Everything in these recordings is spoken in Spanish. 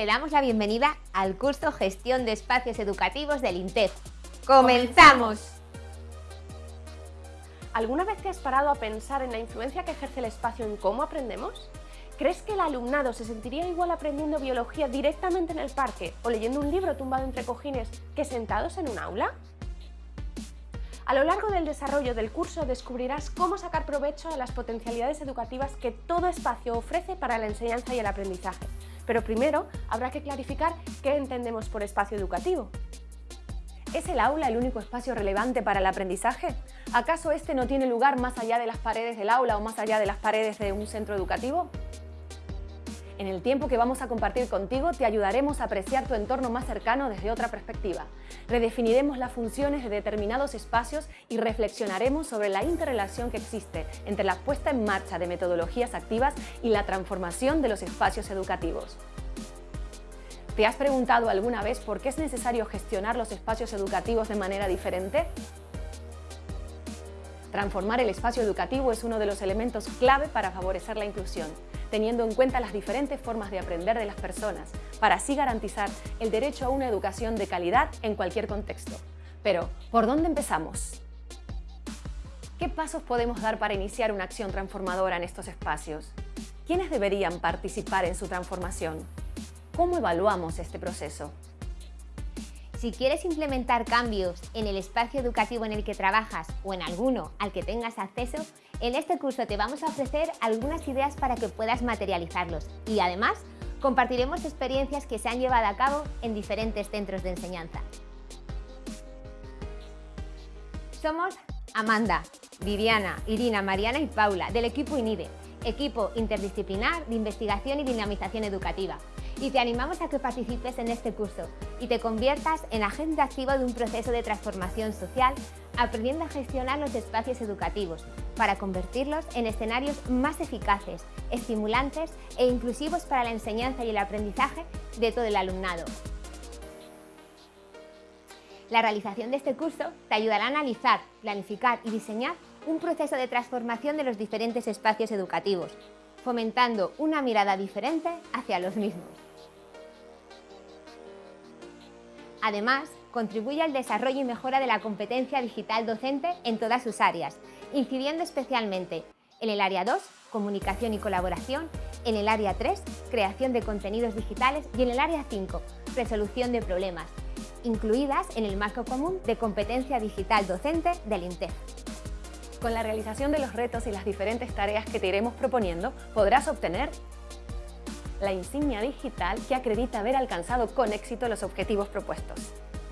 Te damos la bienvenida al curso Gestión de Espacios Educativos del INTEF. ¡Comenzamos! ¿Alguna vez te has parado a pensar en la influencia que ejerce el espacio en cómo aprendemos? ¿Crees que el alumnado se sentiría igual aprendiendo biología directamente en el parque o leyendo un libro tumbado entre cojines que sentados en un aula? A lo largo del desarrollo del curso descubrirás cómo sacar provecho de las potencialidades educativas que todo espacio ofrece para la enseñanza y el aprendizaje. Pero primero habrá que clarificar qué entendemos por espacio educativo. ¿Es el aula el único espacio relevante para el aprendizaje? ¿Acaso este no tiene lugar más allá de las paredes del aula o más allá de las paredes de un centro educativo? En el tiempo que vamos a compartir contigo te ayudaremos a apreciar tu entorno más cercano desde otra perspectiva. Redefiniremos las funciones de determinados espacios y reflexionaremos sobre la interrelación que existe entre la puesta en marcha de metodologías activas y la transformación de los espacios educativos. ¿Te has preguntado alguna vez por qué es necesario gestionar los espacios educativos de manera diferente? Transformar el espacio educativo es uno de los elementos clave para favorecer la inclusión teniendo en cuenta las diferentes formas de aprender de las personas, para así garantizar el derecho a una educación de calidad en cualquier contexto. Pero, ¿por dónde empezamos? ¿Qué pasos podemos dar para iniciar una acción transformadora en estos espacios? ¿Quiénes deberían participar en su transformación? ¿Cómo evaluamos este proceso? Si quieres implementar cambios en el espacio educativo en el que trabajas o en alguno al que tengas acceso, en este curso te vamos a ofrecer algunas ideas para que puedas materializarlos y además compartiremos experiencias que se han llevado a cabo en diferentes centros de enseñanza. Somos Amanda, Viviana, Irina, Mariana y Paula del equipo INIDE, equipo interdisciplinar de investigación y dinamización educativa y te animamos a que participes en este curso y te conviertas en agente activo de un proceso de transformación social aprendiendo a gestionar los espacios educativos para convertirlos en escenarios más eficaces, estimulantes e inclusivos para la enseñanza y el aprendizaje de todo el alumnado. La realización de este curso te ayudará a analizar, planificar y diseñar un proceso de transformación de los diferentes espacios educativos, fomentando una mirada diferente hacia los mismos. Además, contribuye al desarrollo y mejora de la competencia digital docente en todas sus áreas, incidiendo especialmente en el área 2, comunicación y colaboración, en el área 3, creación de contenidos digitales y en el área 5, resolución de problemas, incluidas en el marco común de competencia digital docente del INTEF. Con la realización de los retos y las diferentes tareas que te iremos proponiendo, podrás obtener la insignia digital que acredita haber alcanzado con éxito los objetivos propuestos.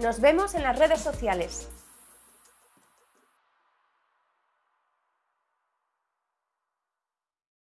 Nos vemos en las redes sociales.